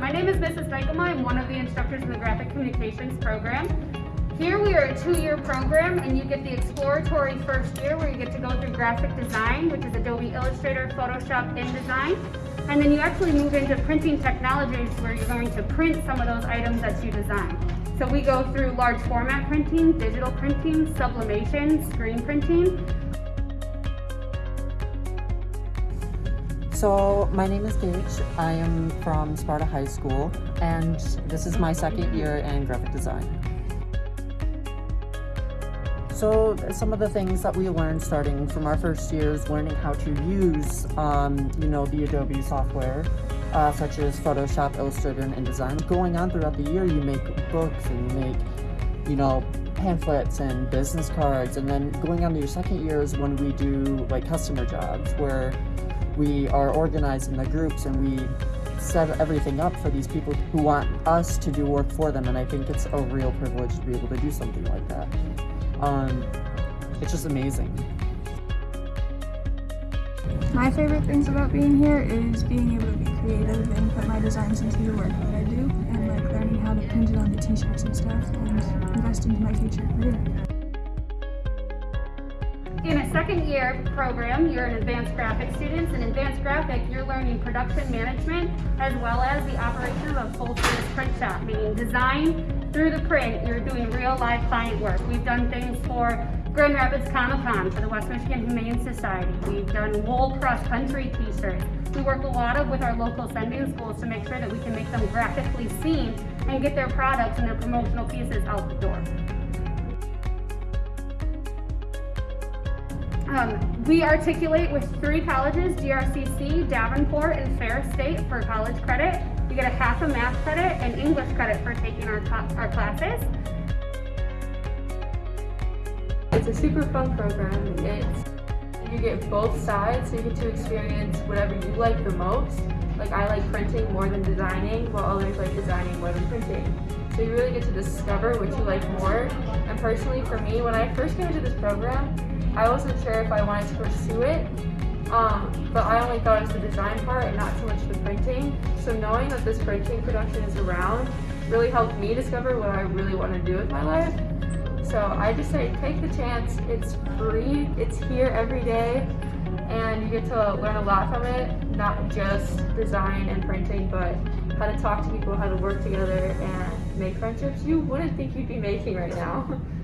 My name is Mrs. Dykema. I'm one of the instructors in the Graphic Communications program. Here we are a two-year program and you get the exploratory first year where you get to go through graphic design, which is Adobe Illustrator, Photoshop, InDesign. And then you actually move into printing technologies where you're going to print some of those items that you design. So we go through large format printing, digital printing, sublimation, screen printing, So my name is Gage. I am from Sparta High School and this is my second year in graphic design. So some of the things that we learned starting from our first year is learning how to use, um, you know, the Adobe software, uh, such as Photoshop, Illustrator, and InDesign. Going on throughout the year, you make books and you make, you know, pamphlets and business cards. And then going on to your second year is when we do like customer jobs where we are organized into groups and we set everything up for these people who want us to do work for them and I think it's a real privilege to be able to do something like that. Um, it's just amazing. My favorite things about being here is being able to be creative and put my designs into the work that I do and like learning how to print it on the t-shirts and stuff and invest into my future career. In a second year program, you're an advanced graphic student. In advanced graphic, you're learning production management as well as the operation of a full service print shop, meaning design through the print. You're doing real live client work. We've done things for Grand Rapids Comic Con for the West Michigan Humane Society. We've done wool cross country t-shirts. We work a lot of with our local sending schools to make sure that we can make them graphically seen and get their products and their promotional pieces out Um, we articulate with three colleges, GRCC, Davenport, and Ferris State for college credit. You get a half a math credit and English credit for taking our, our classes. It's a super fun program. It's you get both sides, so you get to experience whatever you like the most. Like I like printing more than designing, while others like designing more than printing. So you really get to discover what you like more. And personally for me, when I first came into this program, I wasn't sure if I wanted to pursue it, um, but I only thought it was the design part and not so much the printing. So knowing that this printing production is around really helped me discover what I really want to do with my life. So I just say take the chance. It's free. It's here every day. And you get to learn a lot from it, not just design and printing, but how to talk to people, how to work together, and make friendships you wouldn't think you'd be making right now.